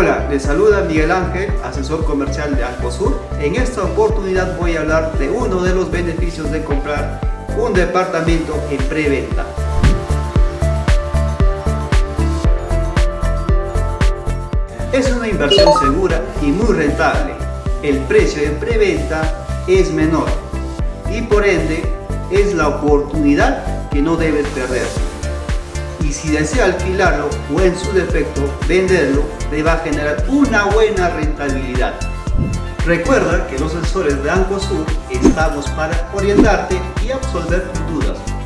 Hola, les saluda Miguel Ángel, asesor comercial de Alcosur. En esta oportunidad voy a hablar de uno de los beneficios de comprar un departamento en preventa. Es una inversión segura y muy rentable. El precio de preventa es menor y por ende es la oportunidad que no debes perder. Y si desea alquilarlo o en su defecto venderlo, le va a generar una buena rentabilidad. Recuerda que los asesores de Ancosur estamos para orientarte y absolver tus dudas.